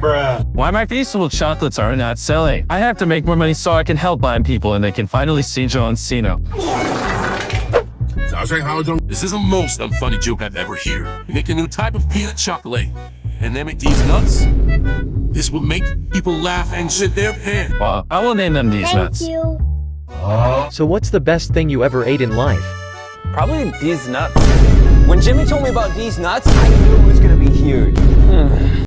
Why my Feastables chocolates are not selling? I have to make more money so I can help blind people and they can finally see John Cena. This is the most unfunny joke I've ever heard. Make a new type of peanut chocolate, and then make these nuts. This will make people laugh and shit their pants. Well, I will name them these Thank nuts. you. So what's the best thing you ever ate in life? Probably these nuts. When Jimmy told me about these nuts, I knew it was gonna be huge. Hmm.